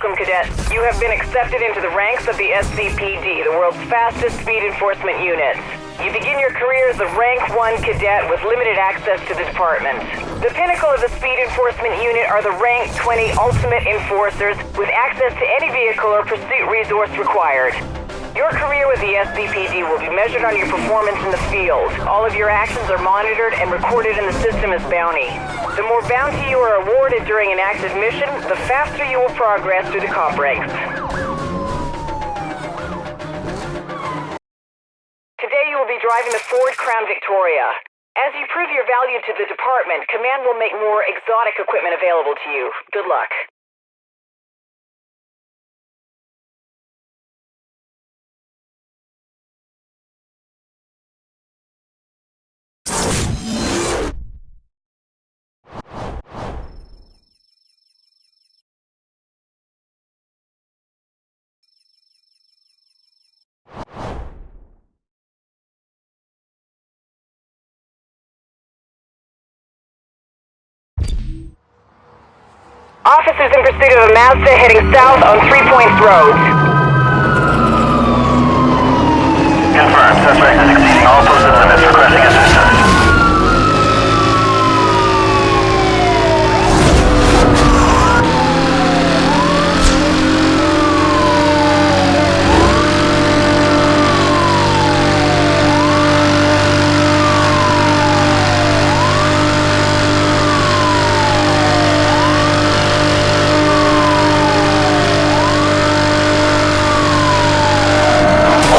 Welcome, Cadet. You have been accepted into the ranks of the SCPD, the world's fastest speed enforcement unit. You begin your career as a rank 1 cadet with limited access to the department. The pinnacle of the speed enforcement unit are the rank 20 ultimate enforcers with access to any vehicle or pursuit resource required. Your career with the SCPD will be measured on your performance in the field. All of your actions are monitored and recorded in the system as bounty. The more bounty you are awarded during an active mission, the faster you will progress through the comp ranks. Today you will be driving the Ford Crown Victoria. As you prove your value to the department, Command will make more exotic equipment available to you. Good luck. Officers in pursuit of a Mazda heading south on Three Points Road. Confirmed. Suspect is exceeding all posted limits. Requesting assistance.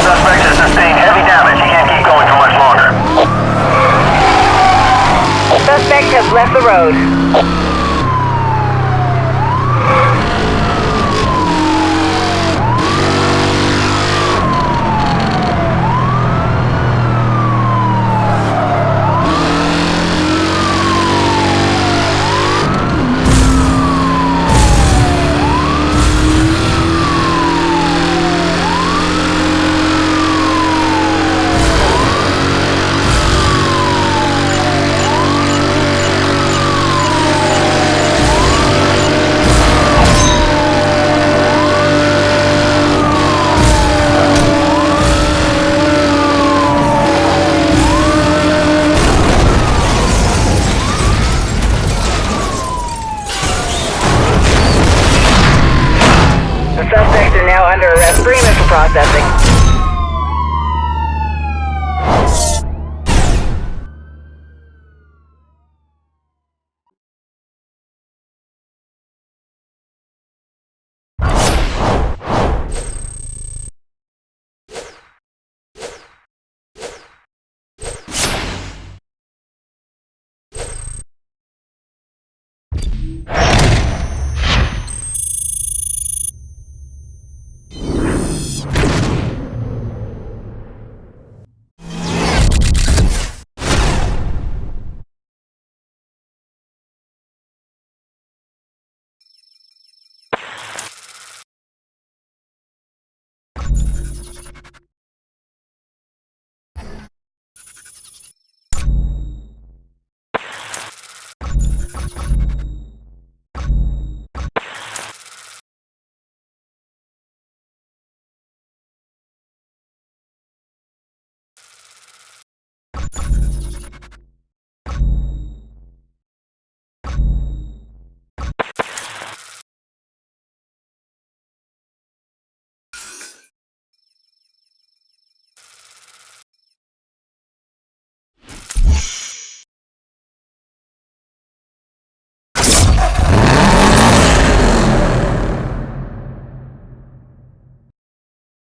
Suspect has sustained heavy damage. He can't keep going for much longer. Suspect has left the road. Now under arrest for processing.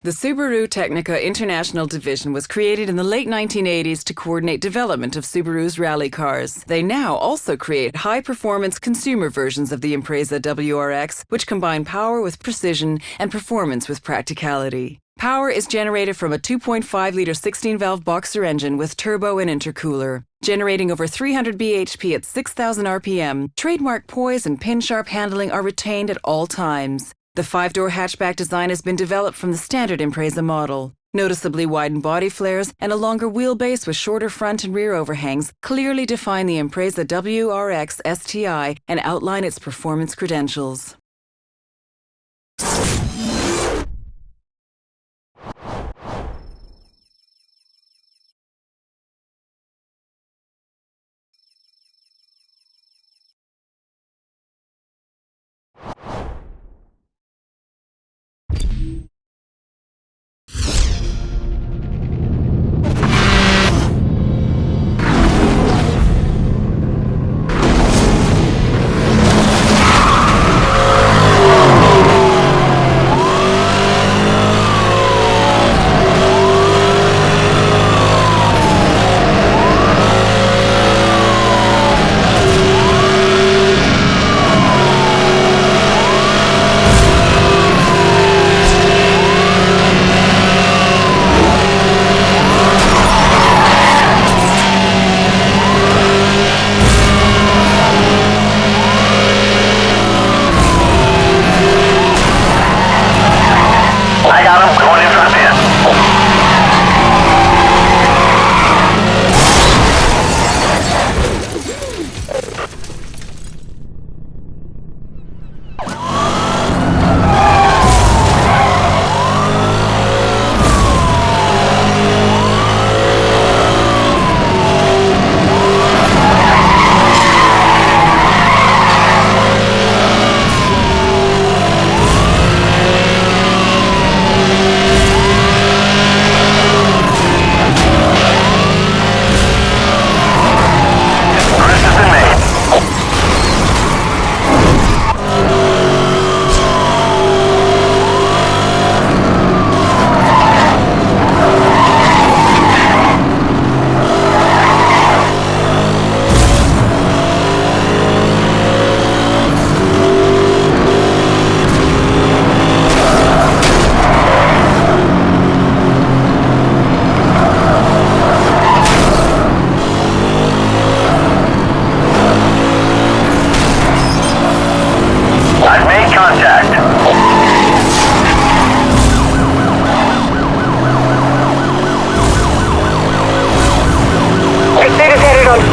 The Subaru Tecnica International Division was created in the late 1980s to coordinate development of Subaru's rally cars. They now also create high performance consumer versions of the Impreza WRX, which combine power with precision and performance with practicality. Power is generated from a 2.5 litre 16 valve boxer engine with turbo and intercooler. Generating over 300 bhp at 6,000 rpm, trademark poise and pin sharp handling are retained at all times. The five door hatchback design has been developed from the standard Impreza model. Noticeably widened body flares and a longer wheelbase with shorter front and rear overhangs clearly define the Impreza WRX STI and outline its performance credentials.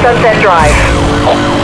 Sunset Drive.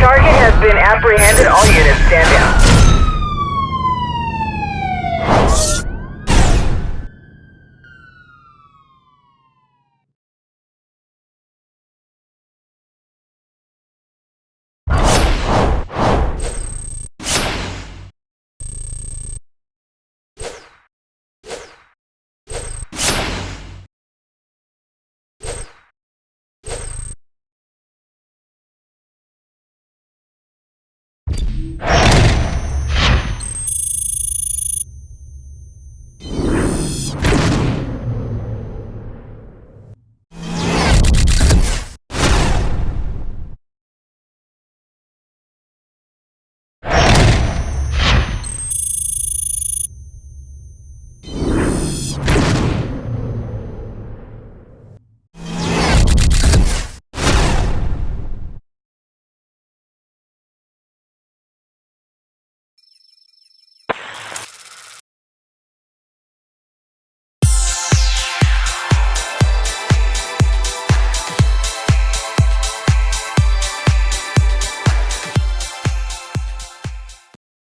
Target has been apprehended. All units stand down.